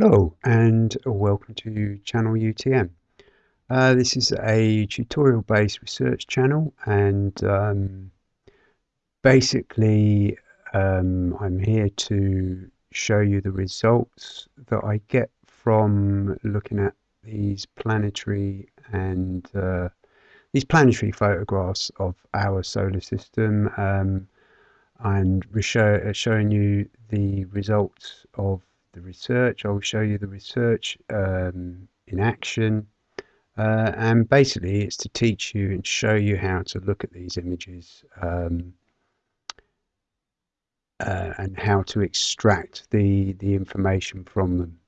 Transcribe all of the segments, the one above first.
Hello and welcome to channel UTM. Uh, this is a tutorial based research channel and um, basically um, I'm here to show you the results that I get from looking at these planetary and uh, these planetary photographs of our solar system um, and show, showing you the results of the research. I'll show you the research um, in action. Uh, and basically, it's to teach you and show you how to look at these images um, uh, and how to extract the, the information from them.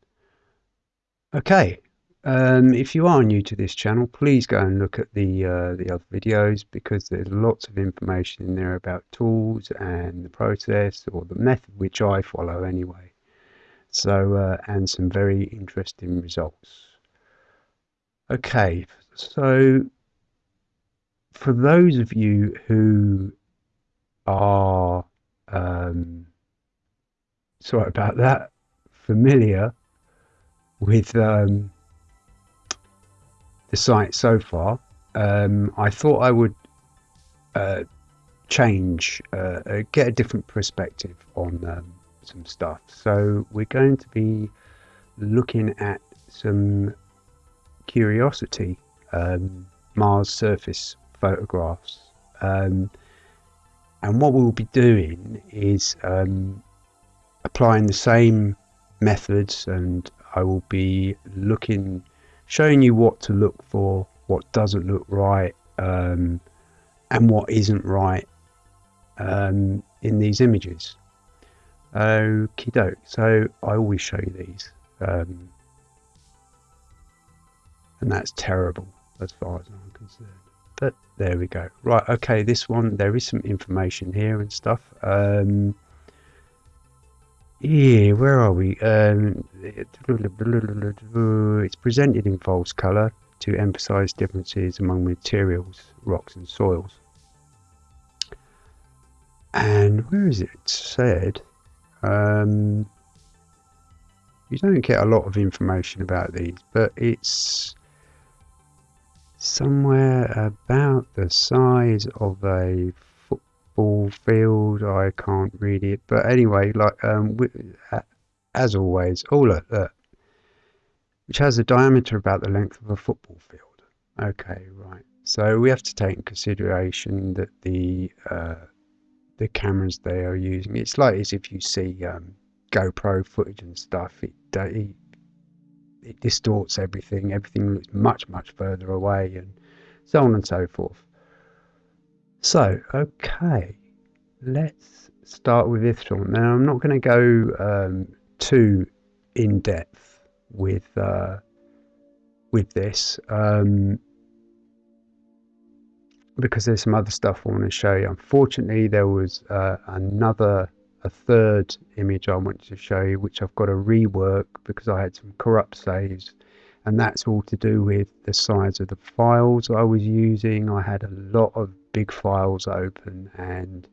Okay, um, if you are new to this channel, please go and look at the uh, the other videos because there's lots of information in there about tools and the process or the method which I follow anyway. So, uh, and some very interesting results. Okay, so for those of you who are, um, sorry about that, familiar with um, the site so far, um, I thought I would uh, change, uh, uh get a different perspective on um, some stuff. So we're going to be looking at some Curiosity um, Mars surface photographs. Um, and what we'll be doing is um, applying the same methods and I will be looking, showing you what to look for, what doesn't look right, um, and what isn't right um, in these images. Okie doke. So I always show you these. Um, and that's terrible as far as I'm concerned. But there we go. Right, okay, this one, there is some information here and stuff. Um, yeah, where are we? Um, it's presented in false colour to emphasise differences among materials, rocks and soils. And where is it said? Um, you don't get a lot of information about these, but it's somewhere about the size of a football field. I can't read it, but anyway, like um, as always, oh look, look, which has a diameter about the length of a football field. Okay, right. So we have to take in consideration that the uh, the cameras they are using. It's like as if you see um, GoPro footage and stuff. It, it, it distorts everything. Everything looks much much further away, and so on and so forth. So okay, let's start with this one. Now I'm not going to go um, too in depth with uh, with this. Um, because there's some other stuff I want to show you. Unfortunately, there was uh, another, a third image I wanted to show you, which I've got to rework because I had some corrupt saves. And that's all to do with the size of the files I was using. I had a lot of big files open and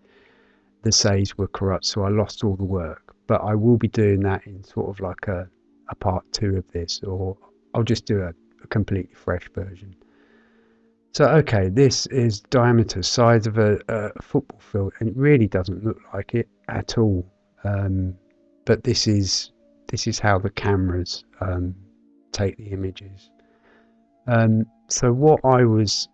the saves were corrupt, so I lost all the work. But I will be doing that in sort of like a, a part two of this, or I'll just do a, a completely fresh version. So, okay, this is diameter, size of a, a, football field, and it really doesn't look like it at all. Um, but this is this is how the cameras um, take the images. Um, so what I was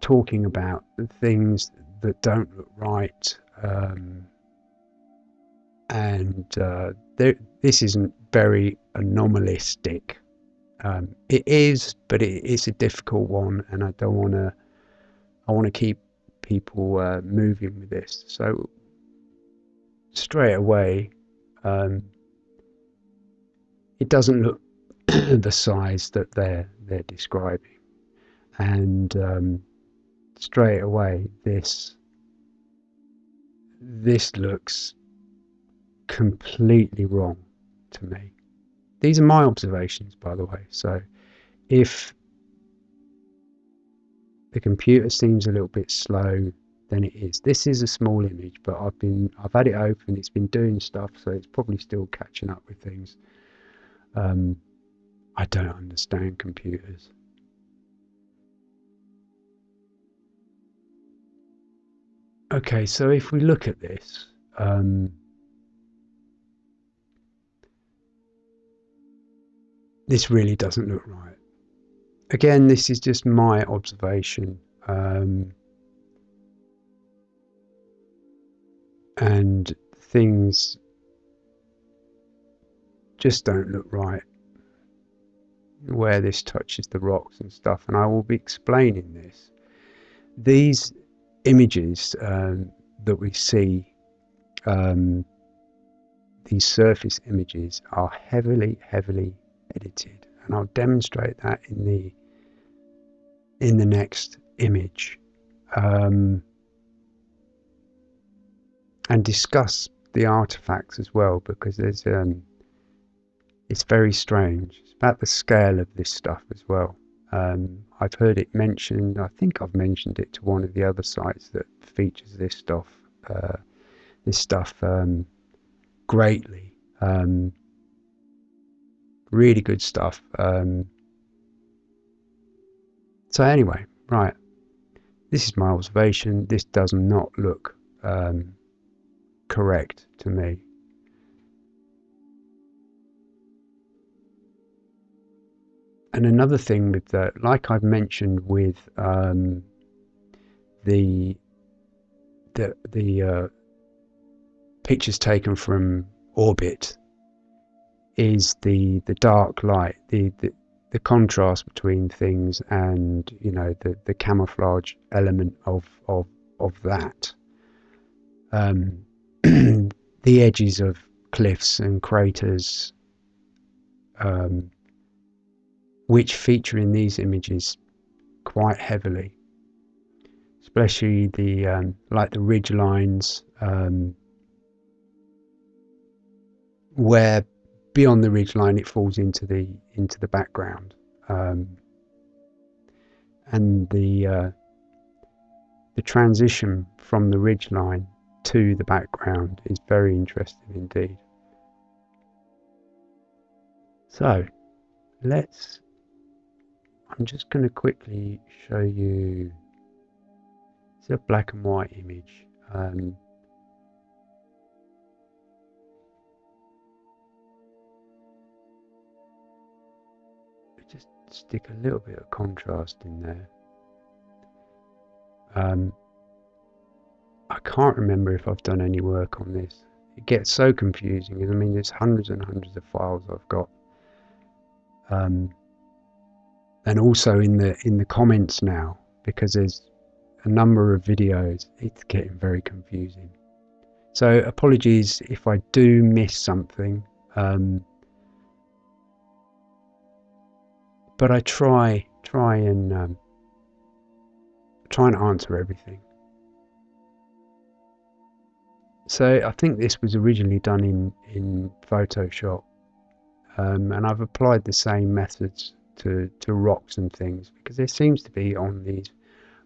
talking about, the things that don't look right, um, and uh, this isn't very anomalistic um, it is, but it is a difficult one, and I don't want to. I want to keep people uh, moving with this. So straight away, um, it doesn't look the size that they're they're describing, and um, straight away this this looks completely wrong to me. These are my observations, by the way. So if the computer seems a little bit slow, then it is. This is a small image, but I've been I've had it open. It's been doing stuff, so it's probably still catching up with things. Um, I don't understand computers. Okay, so if we look at this, um, this really doesn't look right. Again, this is just my observation. Um, and things just don't look right where this touches the rocks and stuff and I will be explaining this these images um, that we see um, these surface images are heavily heavily edited and I'll demonstrate that in the in the next image um, and discuss the artifacts as well because there's um, it's very strange. It's about the scale of this stuff as well. Um, I've heard it mentioned. I think I've mentioned it to one of the other sites that features this stuff. Uh, this stuff um, greatly. Um, really good stuff. Um, so anyway, right. This is my observation. This does not look um, correct to me. And another thing with that, like I've mentioned with um, the the the uh, pictures taken from orbit, is the the dark light, the, the the contrast between things, and you know the the camouflage element of of of that. Um, the edges of cliffs and craters, um, which feature in these images quite heavily, especially the um, like the ridge lines, um, where beyond the ridge line it falls into the into the background, um, and the uh, the transition from the ridge line to the background is very interesting indeed. So let's, I'm just going to quickly show you, it's a black and white image. Um, stick a little bit of contrast in there. Um, I can't remember if I've done any work on this. It gets so confusing. I mean, there's hundreds and hundreds of files I've got. Um, and also in the in the comments now, because there's a number of videos, it's getting very confusing. So apologies if I do miss something. Um, but I try try and um, try and answer everything. So I think this was originally done in, in Photoshop. Um, and I've applied the same methods to, to rocks and things because there seems to be on these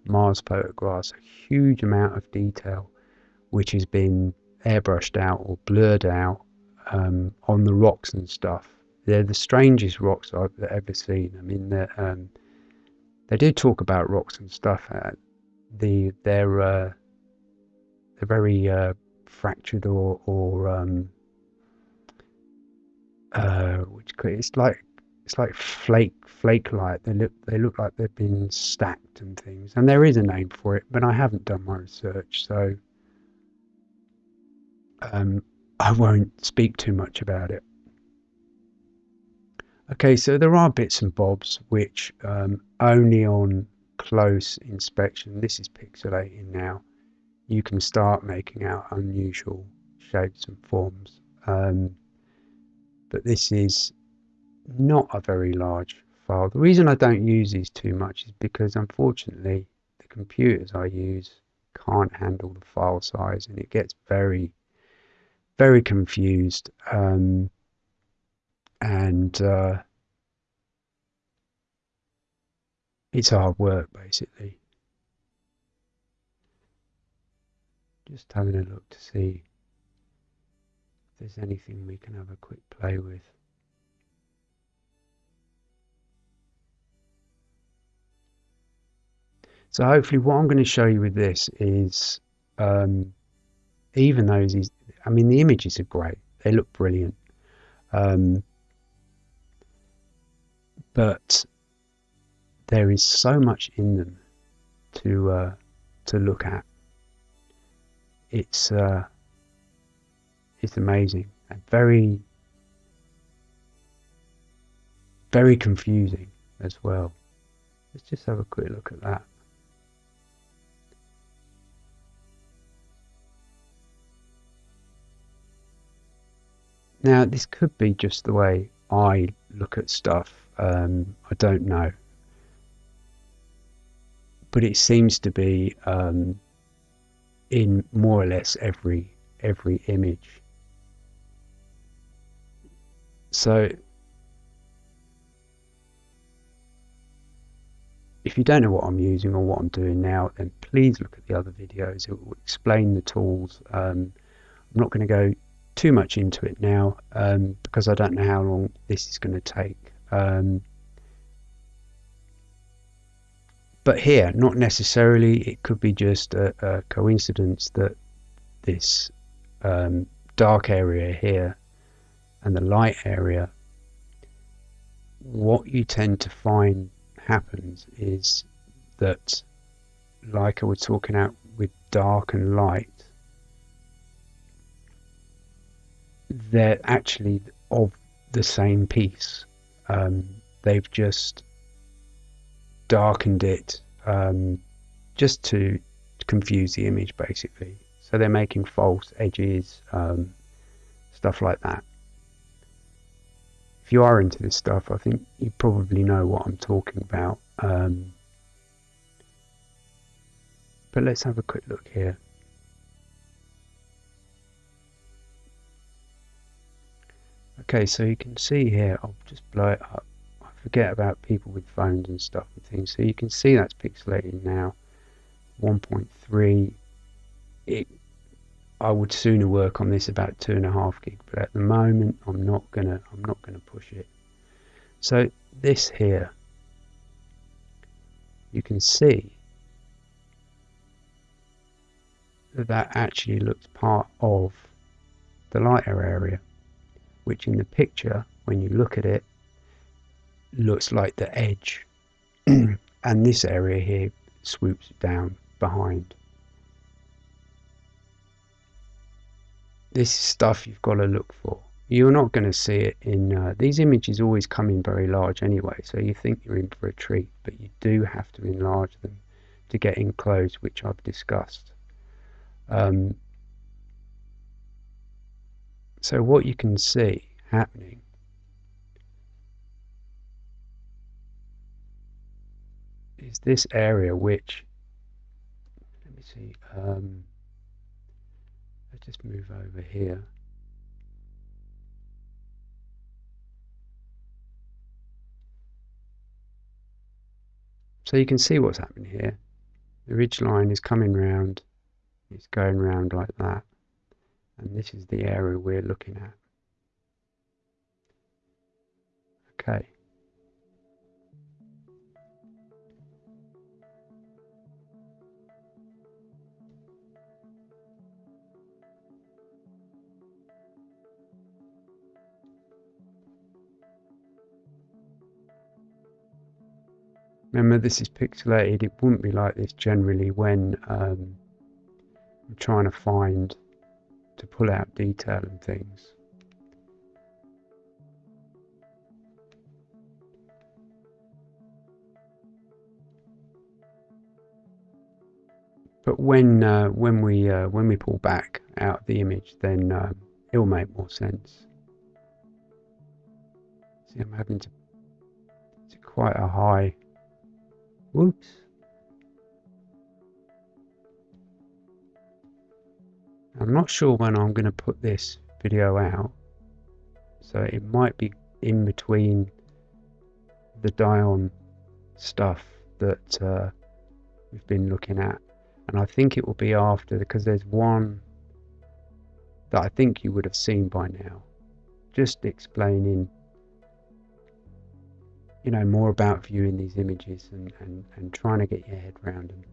Mars photographs a huge amount of detail which has been airbrushed out or blurred out um, on the rocks and stuff. They're the strangest rocks I've ever seen. I mean, um, they do talk about rocks and stuff. Uh, the they're uh, they're very uh, fractured or or um, uh, which it's like it's like flake flake like they look they look like they've been stacked and things and there is a name for it but I haven't done my research so um, I won't speak too much about it okay so there are bits and bobs which um, only on close inspection this is pixelating now you can start making out unusual shapes and forms. Um, but this is not a very large file. The reason I don't use these too much is because unfortunately the computers I use can't handle the file size and it gets very very confused um, and uh, it's hard work basically. Just having a look to see if there's anything we can have a quick play with. So hopefully what I'm going to show you with this is um, even though these, I mean the images are great, they look brilliant. Um, but there is so much in them to uh, to look at. It's uh, it's amazing and very very confusing as well. Let's just have a quick look at that. Now, this could be just the way I look at stuff. Um, I don't know. But it seems to be um, in more or less every every image. So if you don't know what I'm using or what I'm doing now, then please look at the other videos. It will explain the tools. Um, I'm not going to go too much into it now um, because I don't know how long this is going to take. Um, but here, not necessarily. It could be just a, a coincidence that this um, dark area here and the light area, what you tend to find happens is that, like I was talking out with dark and light, they're actually of the same piece. Um, they've just darkened it um, just to confuse the image, basically. So they're making false edges, um, stuff like that. If you are into this stuff, I think you probably know what I'm talking about. Um, but let's have a quick look here. Okay, so you can see here, I'll just blow it up. I forget about people with phones and stuff and things. So you can see that's pixelated now. 1.3. It, I would sooner work on this about two and a half gig, but at the moment I'm not gonna I'm not gonna push it. So this here, you can see that that actually looks part of the lighter area which in the picture, when you look at it, looks like the edge. and this area here swoops down behind. This is stuff you've got to look for. You're not going to see it in uh, these images always come in very large anyway, so you think you're in for a treat, but you do have to enlarge them to get enclosed, which I've discussed. Um, so what you can see happening is this area which, let me see, um, let's just move over here. So you can see what's happening here. The ridge line is coming round, it's going round like that and this is the area we're looking at. Okay. Remember this is pixelated, it wouldn't be like this generally when um, I'm trying to find to pull out detail and things. But when uh, when we uh, when we pull back out the image, then uh, it will make more sense. See, I'm having to. It's quite a high. Whoops. I'm not sure when I'm going to put this video out. So it might be in between the Dion stuff that uh, we've been looking at. And I think it will be after because there's one that I think you would have seen by now. Just explaining you know, more about viewing these images and, and, and trying to get your head around them.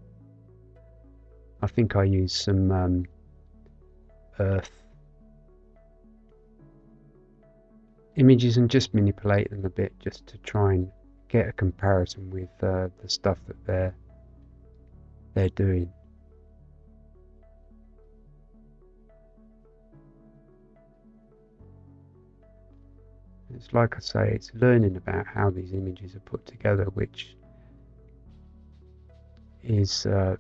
I think I used some um, Earth images and just manipulate them a bit just to try and get a comparison with uh, the stuff that they're they're doing. It's like I say, it's learning about how these images are put together, which is uh,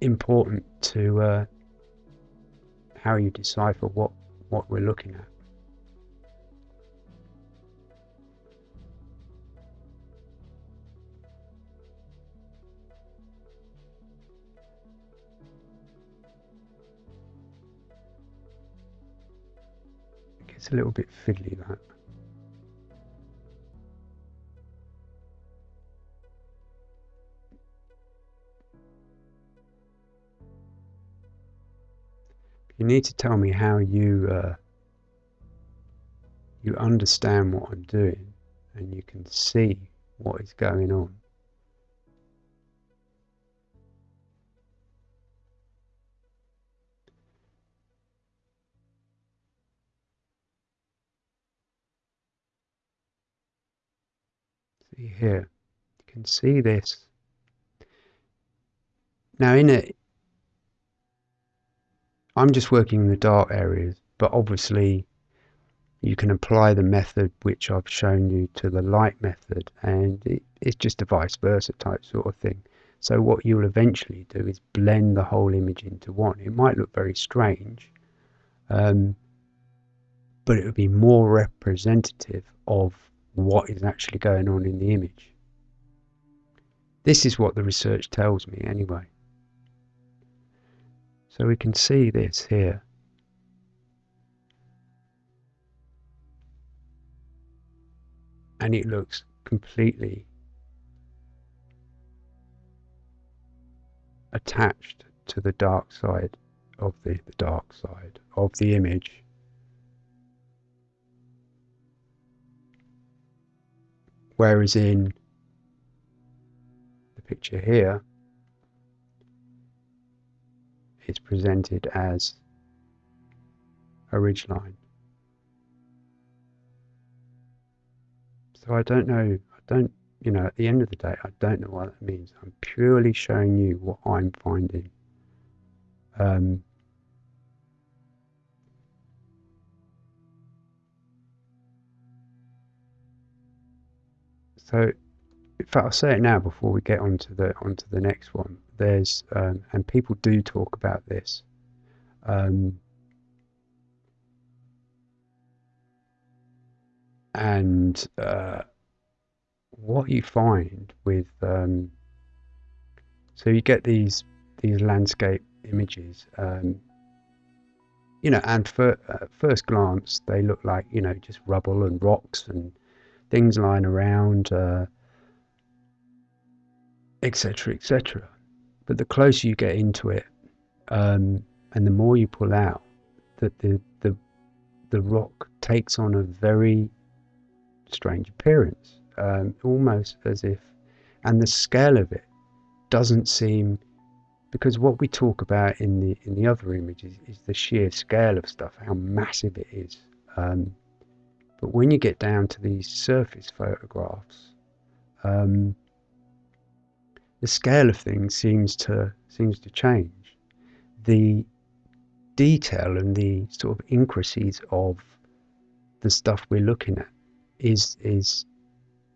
important to uh, how you decipher what, what we're looking at. It's a little bit fiddly that. You need to tell me how you uh, you understand what I'm doing and you can see what is going on. See here, you can see this. Now in it, I'm just working in the dark areas, but obviously you can apply the method which I've shown you to the light method and it, it's just a vice versa type sort of thing. So what you'll eventually do is blend the whole image into one. It might look very strange, um, but it would be more representative of what is actually going on in the image. This is what the research tells me anyway. So we can see this here. And it looks completely attached to the dark side of the, the dark side of the image Whereas in the picture here, it's presented as a ridge line. So I don't know, I don't, you know, at the end of the day, I don't know what that means. I'm purely showing you what I'm finding. Um, So, in fact, I'll say it now before we get onto the onto the next one. There's um, and people do talk about this. Um, and uh, what you find with um, so you get these these landscape images um, you know and for at first glance they look like you know just rubble and rocks and things lying around, uh, etc. Etc. But the closer you get into it, um, and the more you pull out, that the, the the rock takes on a very strange appearance, um, almost as if, and the scale of it doesn't seem, because what we talk about in the in the other images is the sheer scale of stuff, how massive it is. Um, but when you get down to these surface photographs, um, the scale of things seems to seems to change. The detail and the sort of intricacies of the stuff we're looking at is is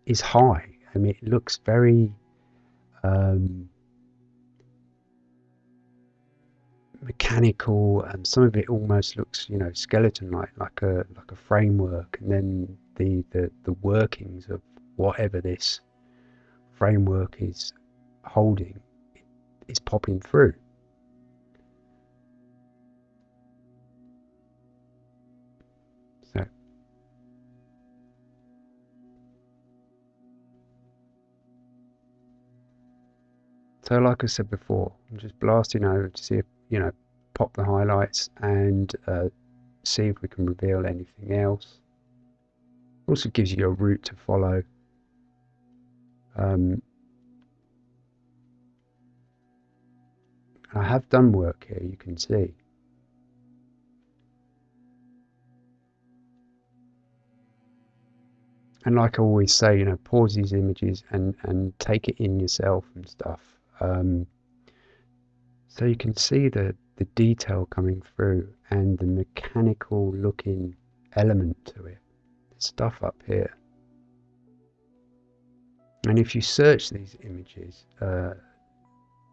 is high. I mean, it looks very um, mechanical and some of it almost looks you know skeleton like like a like a framework and then the the, the workings of whatever this framework is holding is popping through so so like I said before I'm just blasting over to see if you know, pop the highlights and uh, see if we can reveal anything else. Also gives you a route to follow. Um, I have done work here, you can see. And like I always say, you know, pause these images and, and take it in yourself and stuff. Um, so you can see the, the detail coming through and the mechanical looking element to it. The stuff up here. And if you search these images, uh,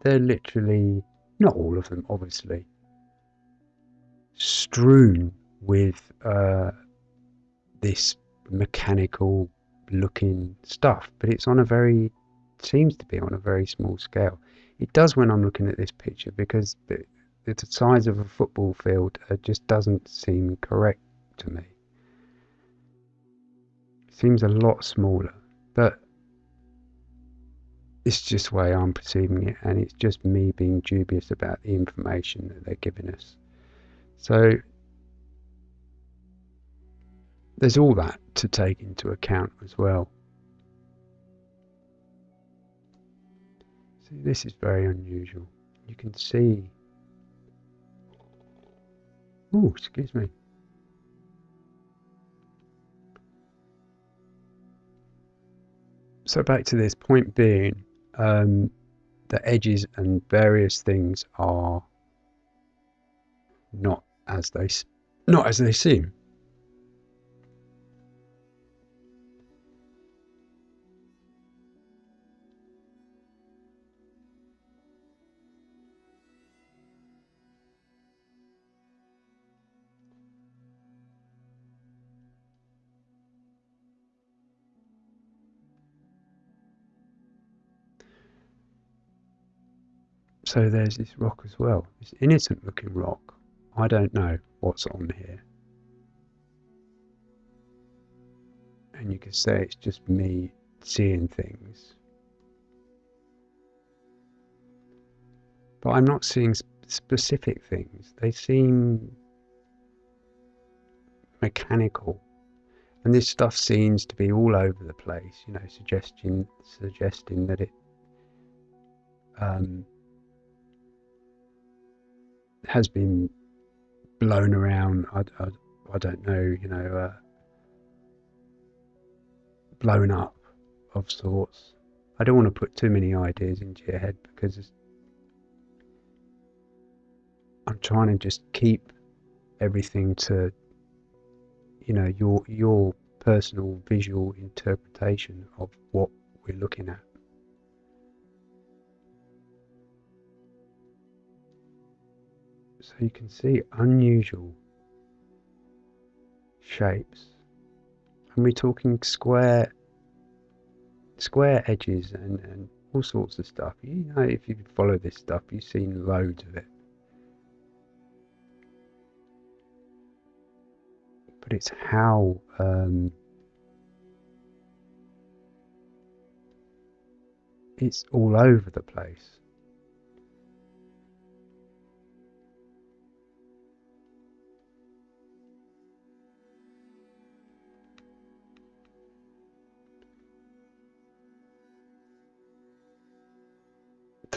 they're literally, not all of them obviously, strewn with uh, this mechanical looking stuff, but it's on a very, seems to be on a very small scale. It does when I'm looking at this picture because the, the size of a football field uh, just doesn't seem correct to me. Seems a lot smaller, but it's just the way I'm perceiving it, and it's just me being dubious about the information that they're giving us. So there's all that to take into account as well. See, this is very unusual. You can see. Oh, excuse me. So back to this point being, um, the edges and various things are not as they not as they seem. So there's this rock as well. This innocent looking rock. I don't know what's on here. And you can say it's just me seeing things. But I'm not seeing sp specific things. They seem mechanical. And this stuff seems to be all over the place, you know, suggesting suggesting that it um, has been blown around. I, I, I don't know, you know, uh, blown up of sorts. I don't want to put too many ideas into your head because I'm trying to just keep everything to, you know, your your personal visual interpretation of what we're looking at. So you can see unusual shapes. And we're talking square square edges and, and all sorts of stuff. You know, if you follow this stuff, you've seen loads of it. But it's how um, it's all over the place.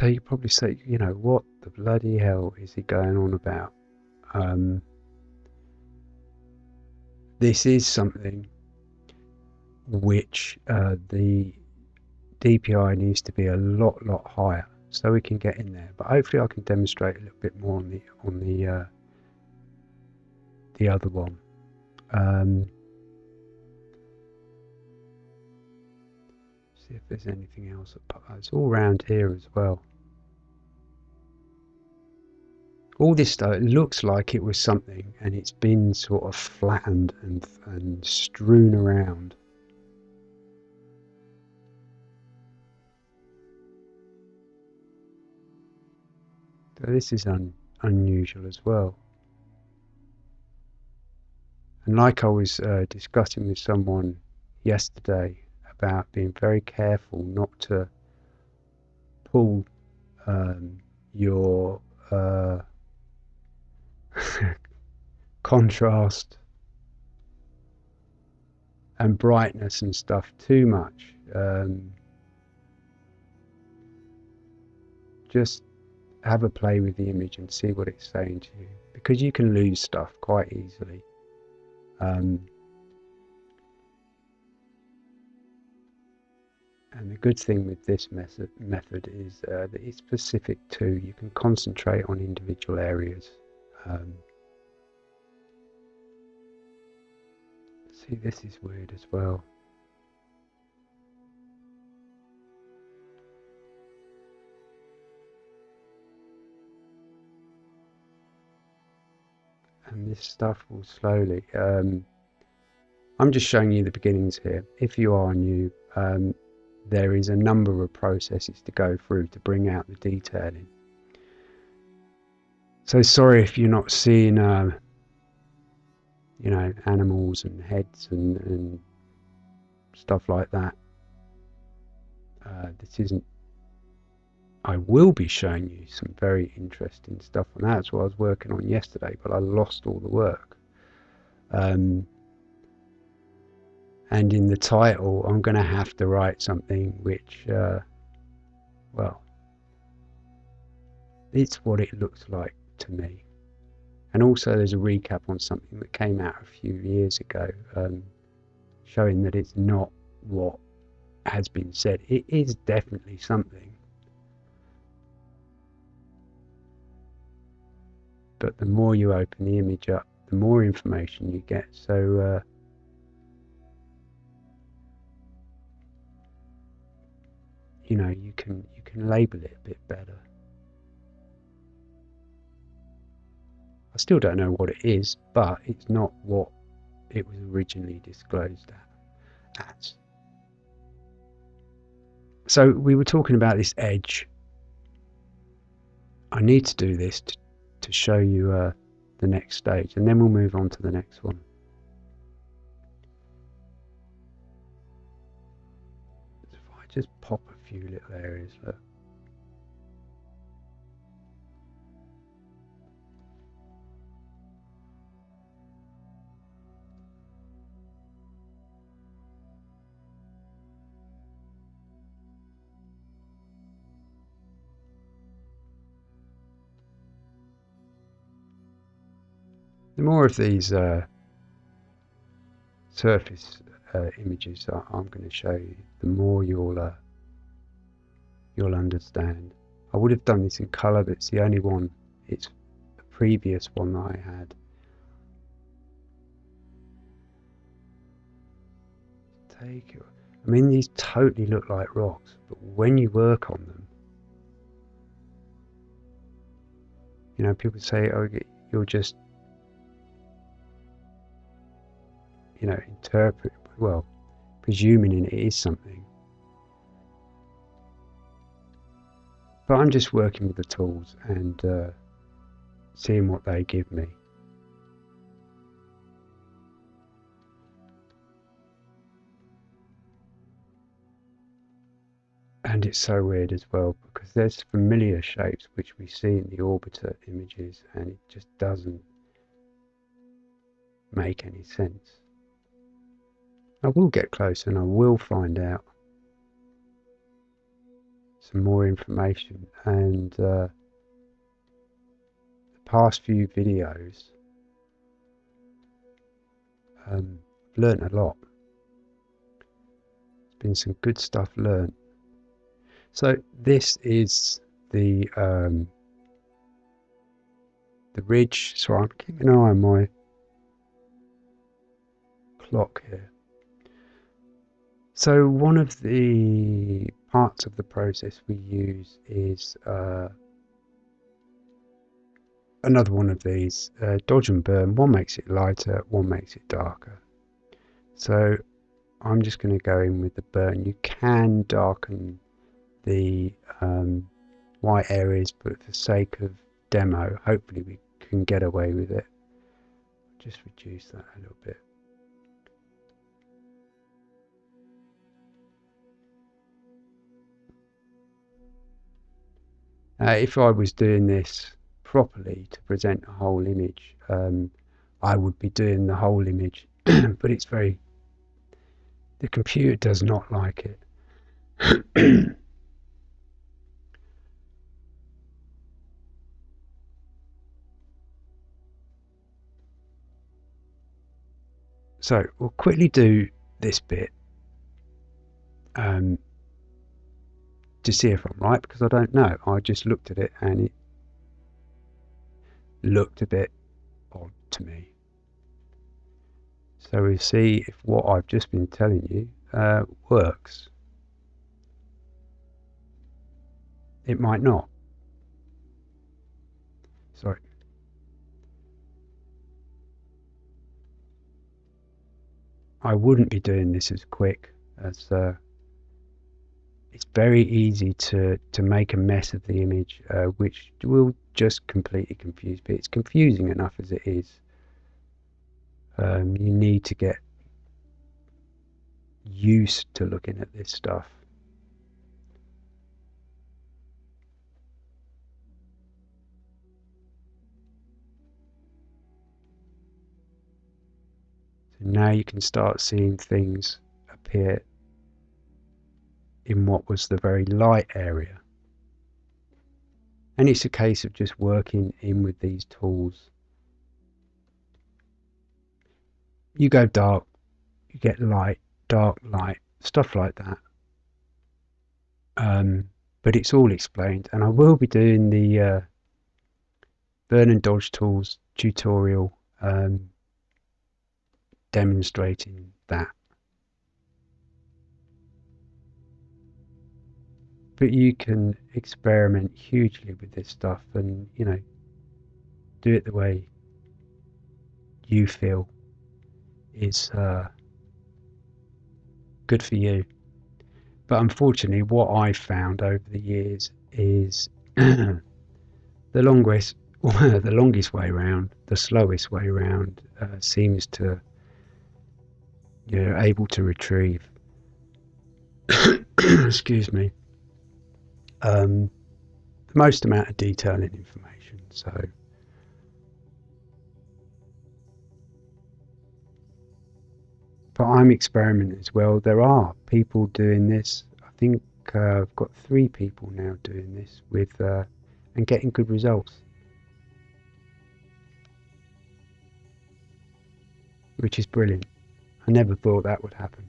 You probably say, you know, what the bloody hell is he going on about? Um, this is something which uh, the DPI needs to be a lot, lot higher so we can get in there. But hopefully, I can demonstrate a little bit more on the on the uh, the other one. Um, see if there's anything else. It's all around here as well. All this stuff it looks like it was something and it's been sort of flattened and, and strewn around. So this is un, unusual as well. And like I was uh, discussing with someone yesterday about being very careful not to pull um, your uh, contrast and brightness and stuff too much. Um, just have a play with the image and see what it's saying to you because you can lose stuff quite easily. Um, and the good thing with this method, method is uh, that it's specific to, you can concentrate on individual areas. Um, see, this is weird as well. and this stuff will slowly um, I'm just showing you the beginnings here if you are new um, there is a number of processes to go through to bring out the detailing so sorry if you're not seeing uh, you know animals and heads and, and stuff like that. Uh, this isn't I will be showing you some very interesting stuff and that's what I was working on yesterday but I lost all the work. Um, and in the title I'm going to have to write something which uh, well it's what it looks like to me and also there's a recap on something that came out a few years ago um, showing that it's not what has been said it is definitely something but the more you open the image up, the more information you get. So uh, you know you can you can label it a bit better. I still don't know what it is, but it's not what it was originally disclosed as. So we were talking about this edge. I need to do this to to show you uh, the next stage and then we'll move on to the next one. So If I just pop a few little areas, look. The more of these uh, surface uh, images that I'm going to show you, the more you'll uh, you'll understand. I would have done this in colour, but it's the only one. It's the previous one that I had. Take it. I mean, these totally look like rocks, but when you work on them, you know, people say, "Oh, you're just you know, interpret, well, presuming it is something. But I'm just working with the tools and uh, seeing what they give me. And it's so weird as well because there's familiar shapes which we see in the orbiter images and it just doesn't make any sense. I will get close and I will find out some more information. And uh, the past few videos um, I've learned a lot. There's been some good stuff learned. So this is the um, the ridge. So I'm keeping an eye on my clock here so one of the parts of the process we use is uh, another one of these, uh, dodge and burn. One makes it lighter, one makes it darker. So I'm just going to go in with the burn. You can darken the um, white areas, but for sake of demo, hopefully we can get away with it. Just reduce that a little bit. Uh, if I was doing this properly to present a whole image, um, I would be doing the whole image, but it's very, the computer does not like it. so we'll quickly do this bit. Um, to see if I'm right because I don't know. I just looked at it and it looked a bit odd to me. So we see if what I've just been telling you uh, works. It might not. Sorry. I wouldn't be doing this as quick as uh, it's very easy to, to make a mess of the image, uh, which will just completely confuse. But it's confusing enough as it is. Um, you need to get used to looking at this stuff. So now you can start seeing things appear in what was the very light area. And it's a case of just working in with these tools. You go dark, you get light, dark, light, stuff like that. Um, but it's all explained, and I will be doing the uh, burn and dodge tools tutorial um, demonstrating that. But you can experiment hugely with this stuff and you know do it the way you feel is uh, good for you. But unfortunately what i've found over the years is the longest the longest way around the slowest way around uh, seems to you're able to retrieve excuse me um, the most amount of detail and information. So but I'm experimenting as well. There are people doing this. I think uh, I've got three people now doing this with uh, and getting good results. Which is brilliant. I never thought that would happen.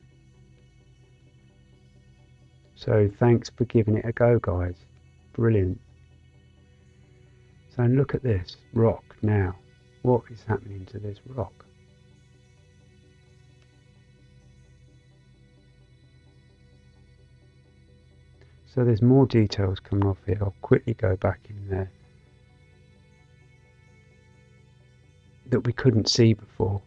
So thanks for giving it a go, guys. Brilliant. So look at this rock now. What is happening to this rock? So there's more details coming off here. I'll quickly go back in there that we couldn't see before.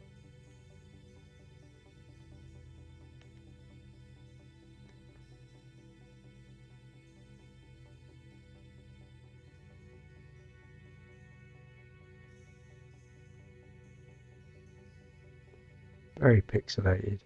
Very pixelated.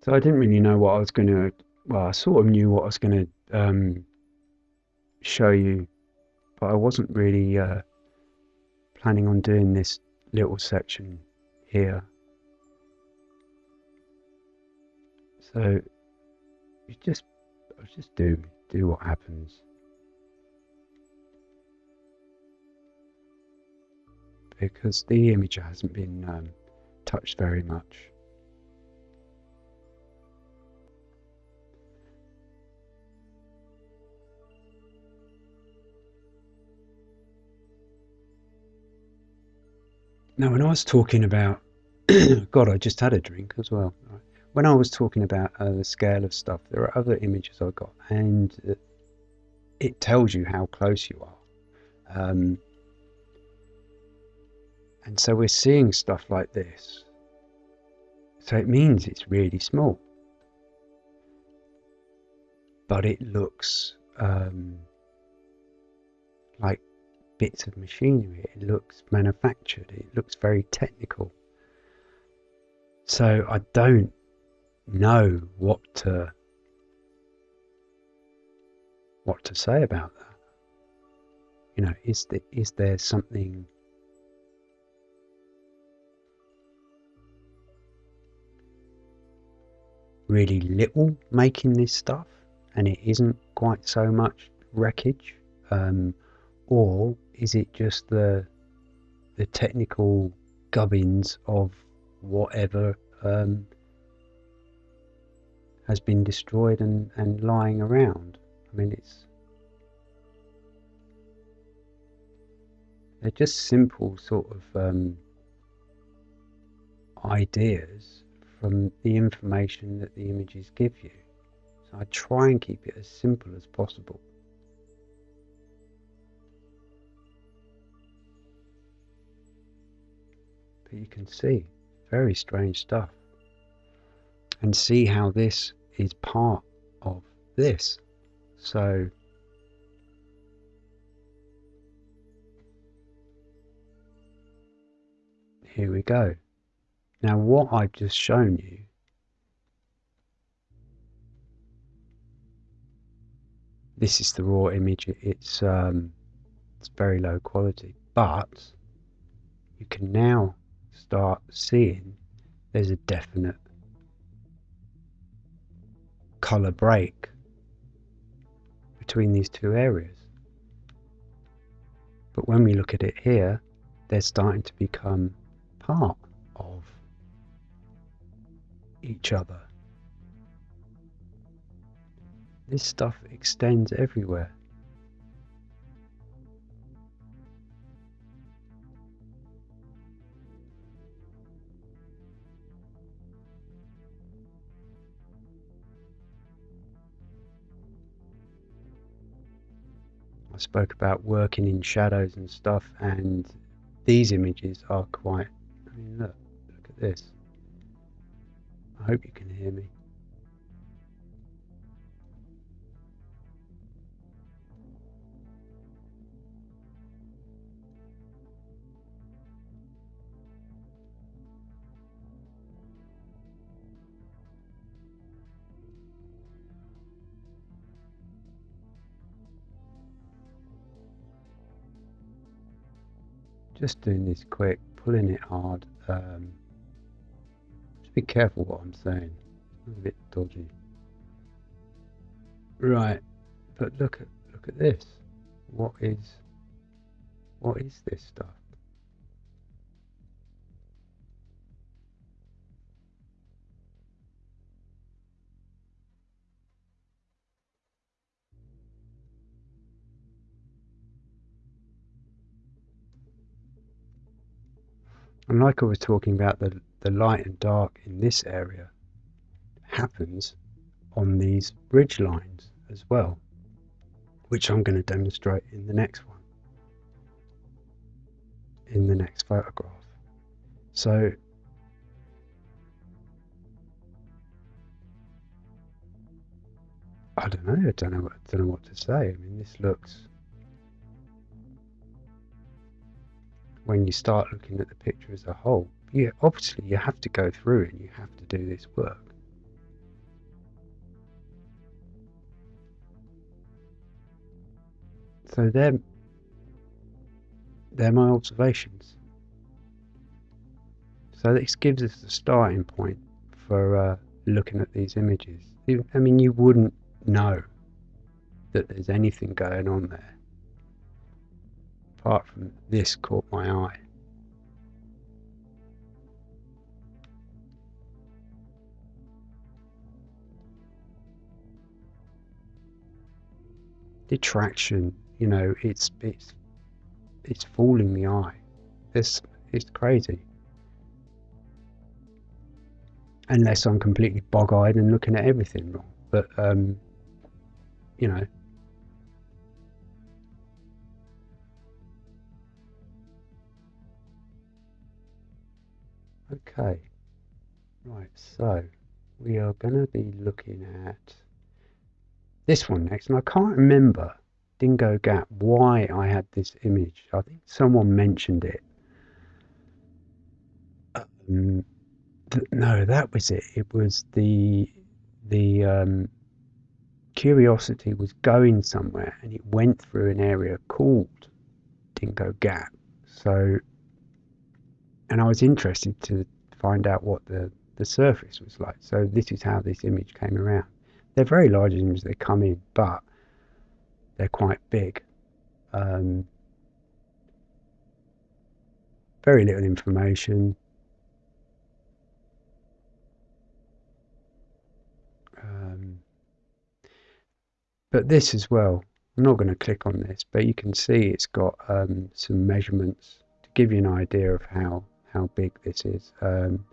So I didn't really know what I was going to, well, I sort of knew what I was going to um, show you, but I wasn't really uh, planning on doing this little section here. So you just just do do what happens. Because the image hasn't been um, touched very much. Now, when I was talking about, God, I just had a drink as well. When I was talking about uh, the scale of stuff, there are other images I got, and uh, it tells you how close you are. Um, and so we're seeing stuff like this. So it means it's really small. But it looks um, like bits of machinery. It looks manufactured. It looks very technical. So I don't know what to what to say about that. You know, is the, is there something really little making this stuff, and it isn't quite so much wreckage, um, or is it just the the technical gubbins of whatever um, has been destroyed and, and lying around? I mean, it's they're just simple sort of um, ideas from the information that the images give you. So I try and keep it as simple as possible. You can see very strange stuff and see how this is part of this. So here we go. Now what I've just shown you this is the raw image it's um, it's very low quality but you can now start seeing there's a definite color break between these two areas but when we look at it here they're starting to become part of each other. This stuff extends everywhere. Spoke about working in shadows and stuff and these images are quite I mean look look at this I hope you can hear me. Just doing this quick, pulling it hard. Um, just be careful what I'm saying. I'm a bit dodgy. Right, but look at look at this. What is what is this stuff? And like I was talking about the the light and dark in this area happens on these ridge lines as well, which I'm going to demonstrate in the next one, in the next photograph. So I don't know. I don't know. What, I don't know what to say. I mean, this looks. When you start looking at the picture as a whole, you obviously you have to go through and you have to do this work. So they're, they're my observations. So this gives us the starting point for uh, looking at these images. I mean, you wouldn't know that there's anything going on there apart from this caught my eye. detraction. You know, it's it's it's fooling the eye. It's it's crazy. Unless I'm completely bog-eyed and looking at everything wrong. But um, you know. Okay. Right, so we are going to be looking at this one next, and I can't remember Dingo Gap why I had this image. I think someone mentioned it. Um, th- no, that was it. It was the the um, curiosity was going somewhere, and it went through an area called Dingo Gap. So, and I was interested to find out what the the surface was like. So this is how this image came around. They're very large images they come in, but they're quite big. Um, very little information. Um, but this as well, I'm not going to click on this, but you can see it's got um, some measurements to give you an idea of how, how big this is. Um,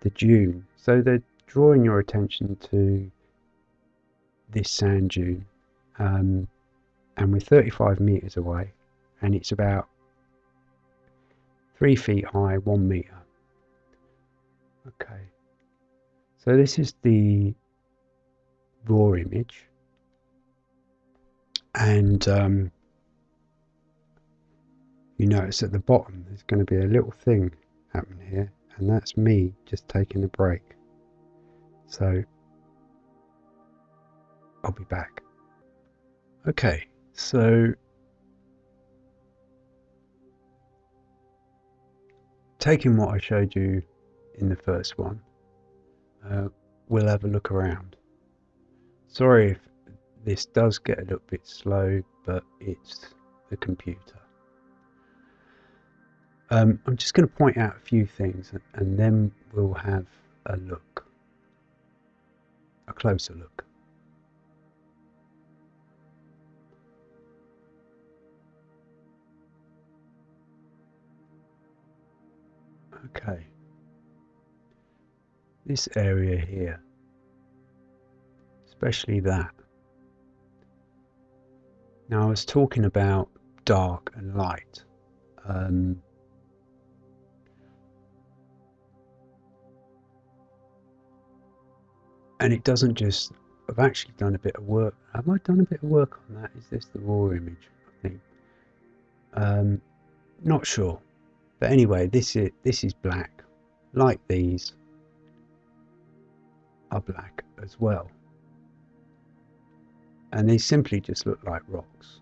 the dune. So they're drawing your attention to this sand dune. Um, and we're 35 meters away and it's about three feet high one meter okay so this is the raw image and um, you notice at the bottom there's going to be a little thing happening here and that's me just taking a break so I'll be back okay so taking what I showed you in the first one, uh, we'll have a look around. Sorry if this does get a little bit slow, but it's the computer. Um, I'm just going to point out a few things and then we'll have a look, a closer look. Okay. This area here, especially that. Now I was talking about dark and light. Um, and it doesn't just I've actually done a bit of work have I done a bit of work on that is this the raw image I think um, not sure but anyway, this is this is black. Like these are black as well. And they simply just look like rocks.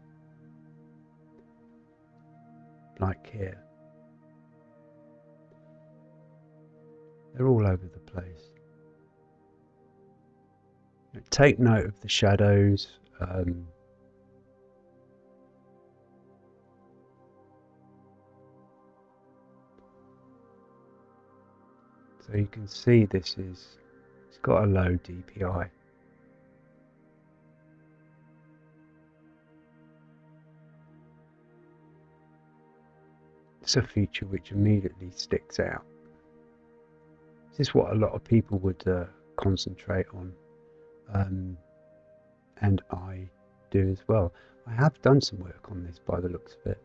Like here. They're all over the place. Take note of the shadows. Um, So you can see this is, it's got a low DPI. It's a feature which immediately sticks out. This is what a lot of people would uh, concentrate on, um, and I do as well. I have done some work on this by the looks of it.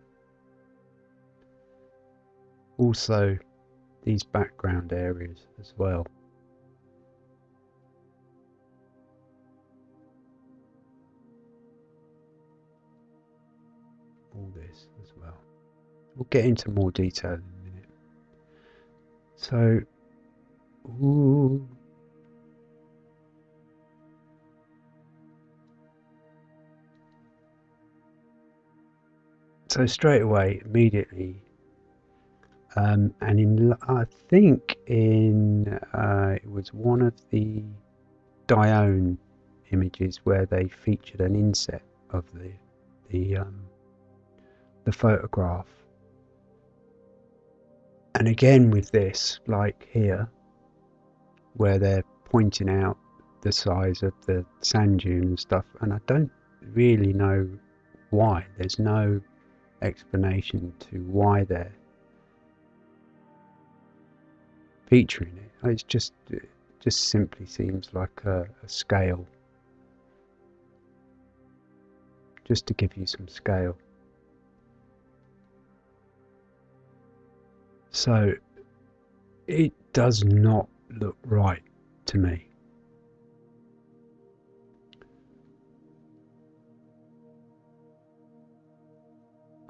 Also, these background areas as well. All this as well. We'll get into more detail in a minute. So, ooh. So straight away, immediately, um, and in, I think in, uh, it was one of the Dione images where they featured an inset of the, the, um, the photograph. And again with this, like here, where they're pointing out the size of the sand dune and stuff, and I don't really know why. There's no explanation to why they're featuring it. It's just it just simply seems like a, a scale. Just to give you some scale. So it does not look right to me.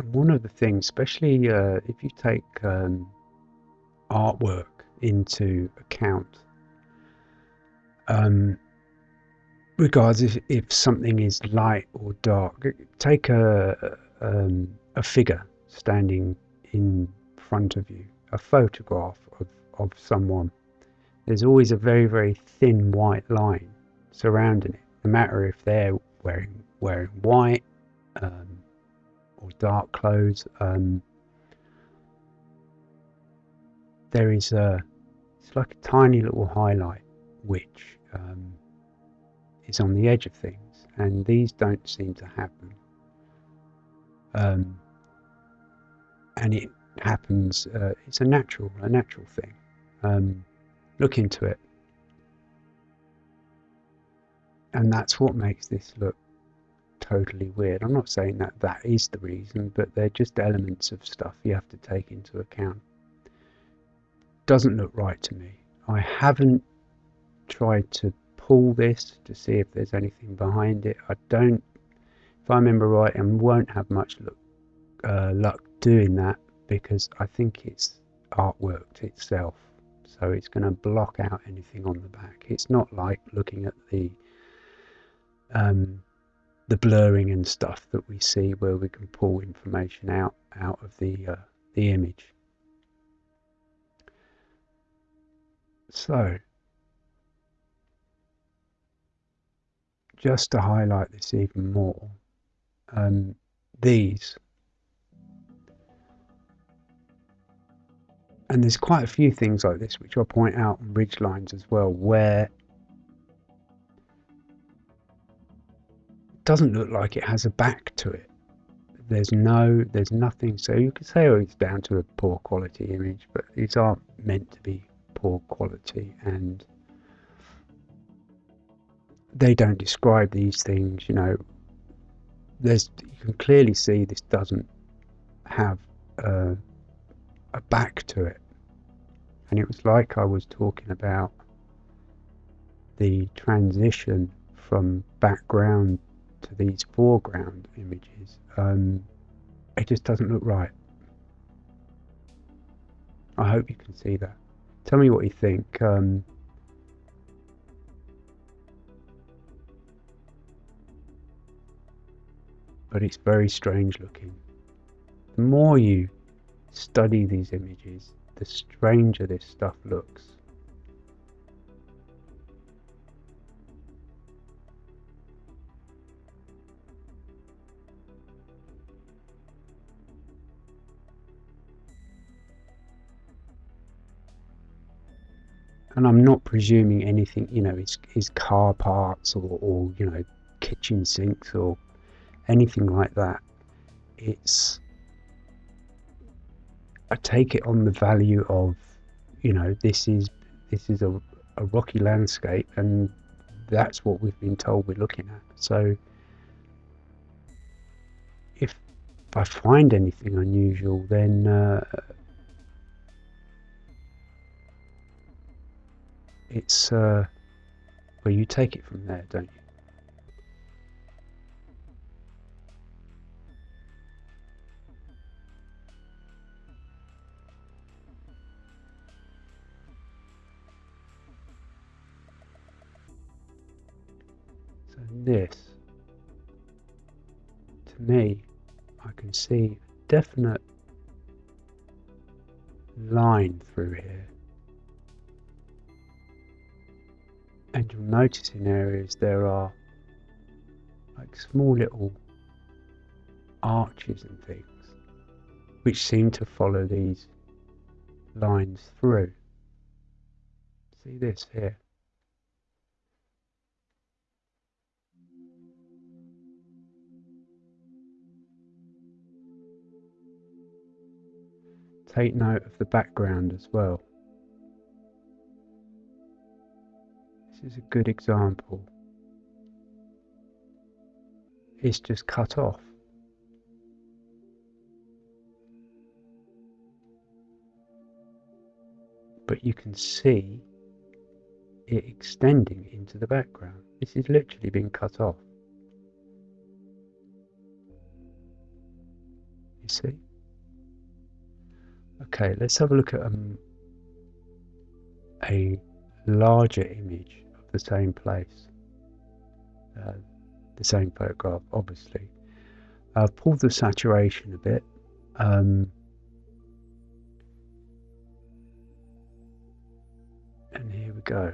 One of the things, especially uh, if you take um, artwork into account. Um, regards if, if something is light or dark. Take a, um, a figure standing in front of you, a photograph of, of someone, there's always a very, very thin white line surrounding it, no matter if they're wearing wearing white um, or dark clothes. Um, there is a it's like a tiny little highlight which um, is on the edge of things, and these don't seem to happen. Um, and it happens. Uh, it's a natural, a natural thing. Um, look into it, and that's what makes this look totally weird. I'm not saying that that is the reason, but they're just elements of stuff you have to take into account. Doesn't look right to me. I haven't tried to pull this to see if there's anything behind it. I don't, if I remember right, and won't have much look, uh, luck doing that because I think it's artwork itself. So it's going to block out anything on the back. It's not like looking at the um, the blurring and stuff that we see where we can pull information out out of the uh, the image. So just to highlight this even more, um, these and there's quite a few things like this which I'll point out on ridge lines as well where doesn't look like it has a back to it. There's no, there's nothing. So you could say, oh, it's down to a poor quality image, but these aren't meant to be poor quality, and they don't describe these things. You know, there's you can clearly see this doesn't have a, a back to it, and it was like I was talking about the transition from background to these foreground images, um, it just doesn't look right. I hope you can see that. Tell me what you think. Um, but it's very strange looking. The more you study these images, the stranger this stuff looks. And I'm not presuming anything, you know, is is car parts or, or you know, kitchen sinks or anything like that. It's I take it on the value of, you know, this is this is a, a rocky landscape and that's what we've been told we're looking at. So if I find anything unusual, then uh, it's uh, well, you take it from there, don't you? So this, to me, I can see a definite line through here. And you'll notice in areas there are like small little arches and things which seem to follow these lines through. See this here? Take note of the background as well. This is a good example. It's just cut off. But you can see it extending into the background. This is literally being cut off. You see? Okay, let's have a look at um, a larger image the same place, uh, the same photograph, obviously. Uh, I've pulled the saturation a bit. Um, and here we go.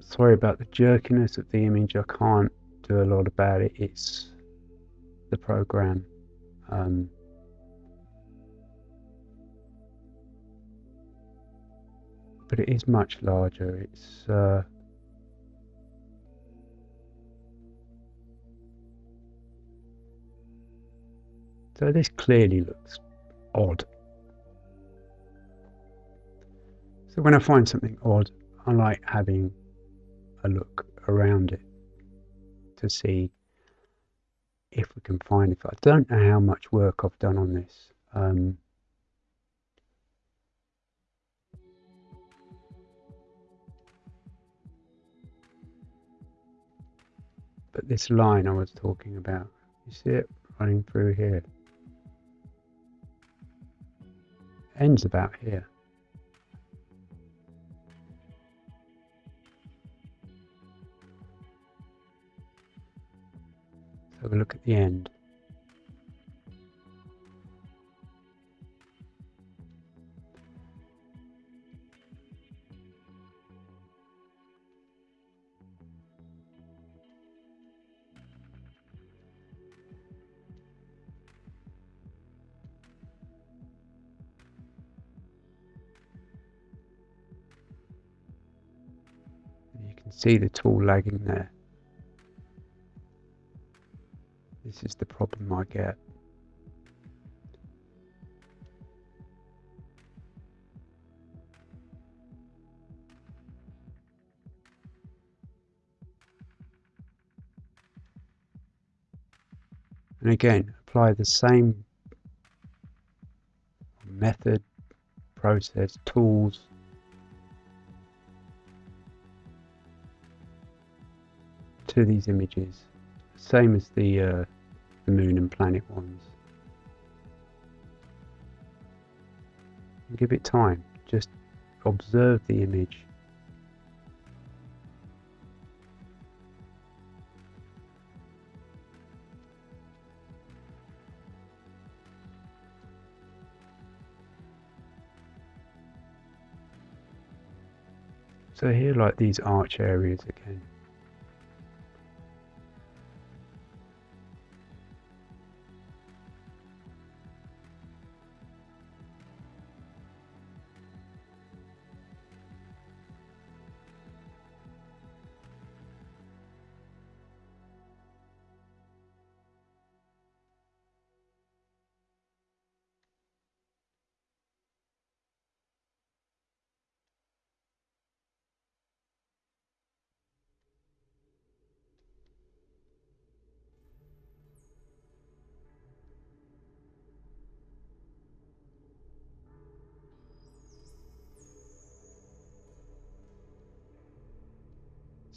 Sorry about the jerkiness of the image, I can't do a lot about it. It's the program. Um, but it is much larger. It's uh, so this clearly looks odd. So when I find something odd, I like having a look around it to see if we can find it. I don't know how much work I've done on this. Um, But this line I was talking about, you see it running through here. Ends about here. Have a look at the end. You can see the tool lagging there. This is the problem I get. And again, apply the same method, process, tools to these images, same as the, uh, the moon and planet ones. Give it time, just observe the image. So here like these arch areas again.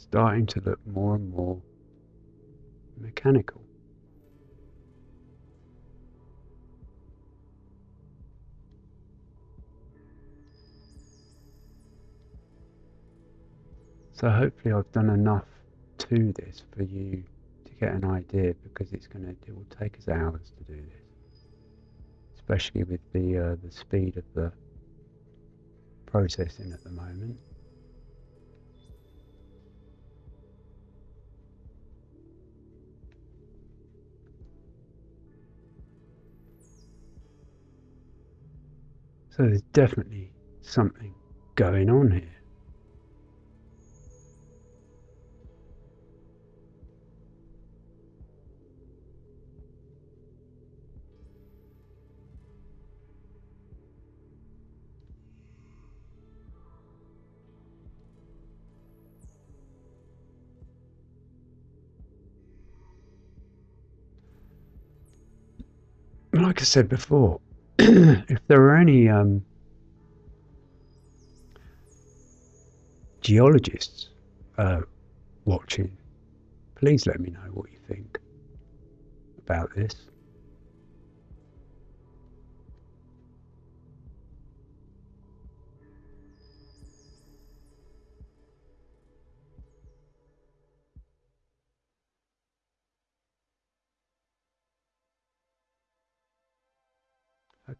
Starting to look more and more mechanical. So hopefully I've done enough to this for you to get an idea because it's going to it will take us hours to do this, especially with the uh, the speed of the processing at the moment. So there's definitely something going on here. like I said before, if there are any um, geologists uh, watching, please let me know what you think about this.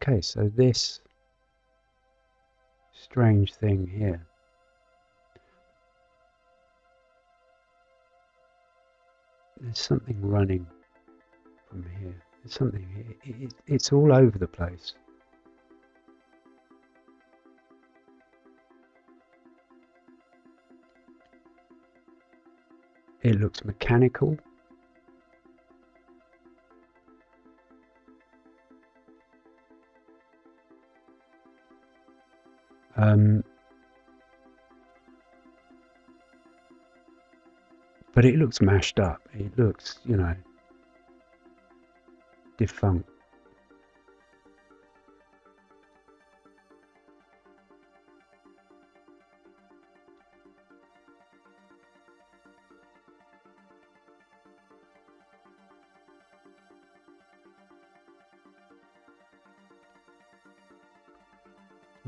Okay, so this strange thing here. There's something running from here. There's something, it, it, it's all over the place. It looks mechanical. Um, but it looks mashed up. It looks, you know, defunct.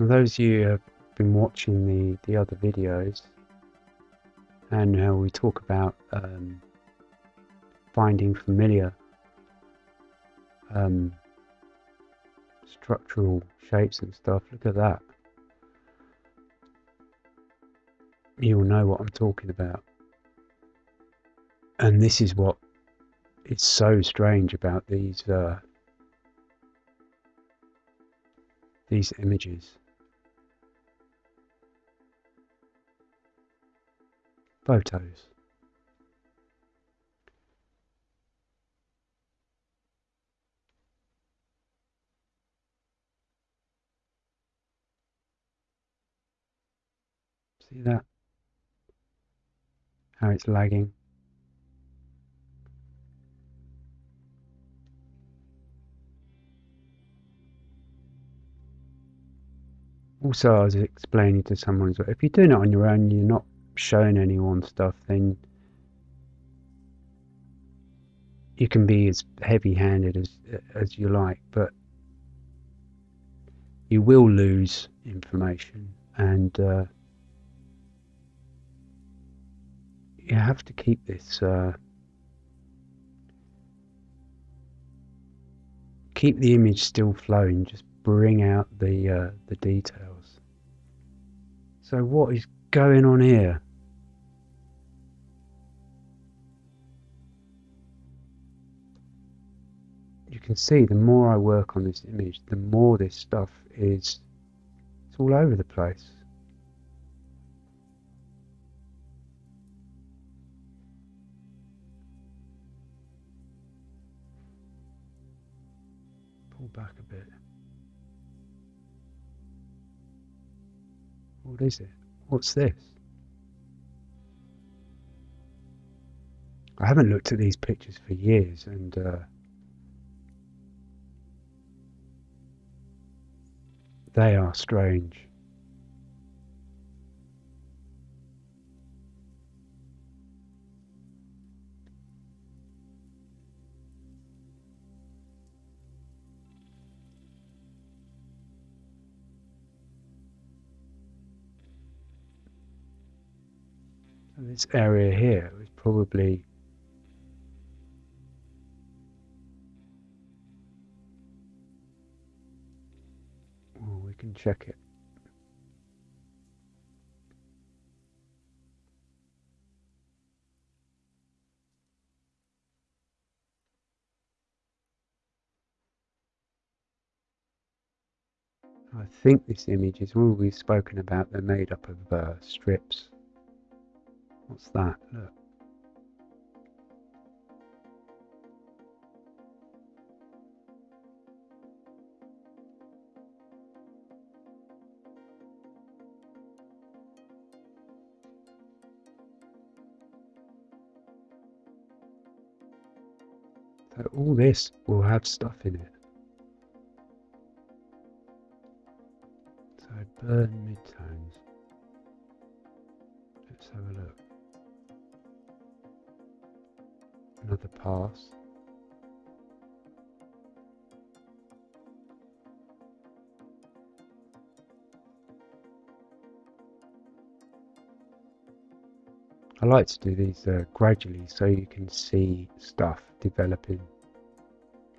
Those of you who have been watching the, the other videos and how we talk about um, finding familiar um, structural shapes and stuff, look at that. You'll know what I'm talking about. And this is what is so strange about these uh, these images. Photos. See that? How it's lagging. Also, I was explaining to someone as well, if you're doing it on your own, you're not showing anyone stuff, then you can be as heavy-handed as as you like, but you will lose information, and uh, you have to keep this. Uh, keep the image still flowing. Just bring out the uh, the details. So what is going on here? Can see the more I work on this image, the more this stuff is it's all over the place. Pull back a bit. What is it? What's this? I haven't looked at these pictures for years and uh, They are strange. this area here is probably check it. I think this image is all we've spoken about. They're made up of uh, strips. What's that? Look. All this will have stuff in it. So burn midtones. Let's have a look. Another pass. I like to do these uh, gradually so you can see stuff developing.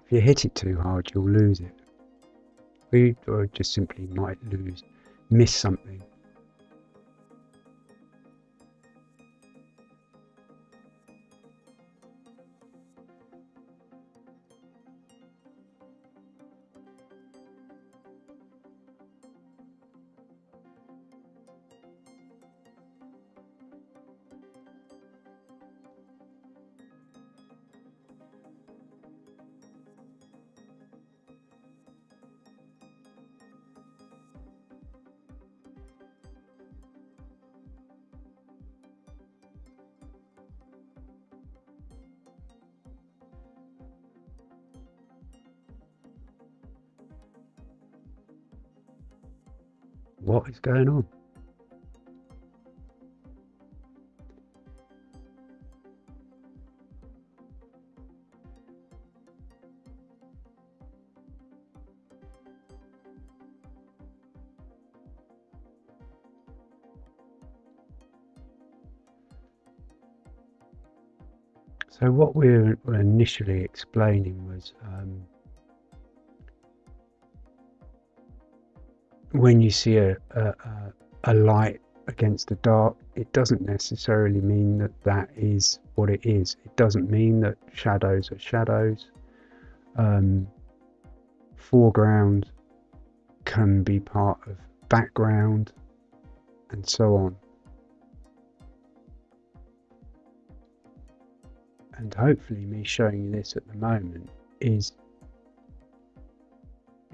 If you hit it too hard, you'll lose it. or you or just simply might lose, miss something. Is going on? So what we were initially explaining was um, when you see a, a, a light against the dark, it doesn't necessarily mean that that is what it is. It doesn't mean that shadows are shadows. Um, foreground can be part of background and so on. And hopefully me showing you this at the moment is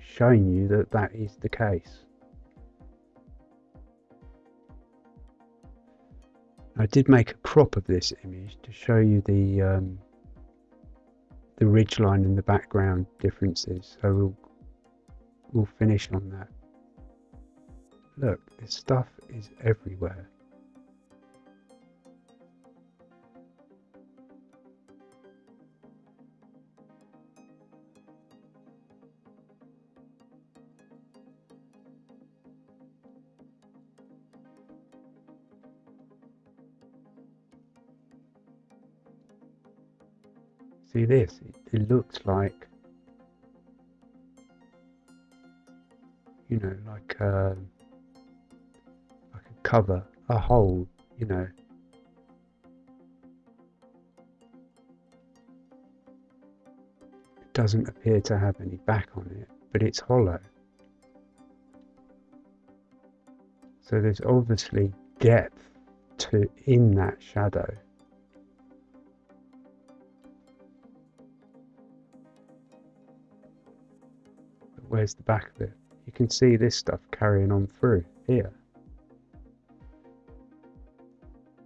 showing you that that is the case. I did make a crop of this image to show you the um, the ridge line in the background differences. So we'll we'll finish on that. Look, this stuff is everywhere. See this. It, it looks like you know like a, um, like a cover a hole you know. It doesn't appear to have any back on it but it's hollow. So there's obviously depth to in that shadow where's the back of it? You can see this stuff carrying on through here.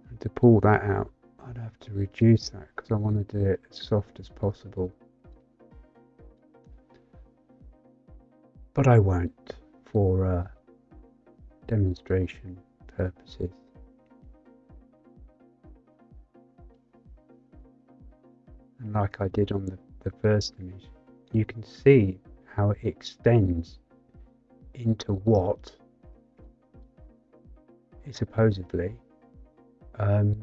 And to pull that out, I'd have to reduce that because I want to do it as soft as possible. But I won't for uh, demonstration purposes. And like I did on the, the first image, you can see how it extends into what is supposedly um,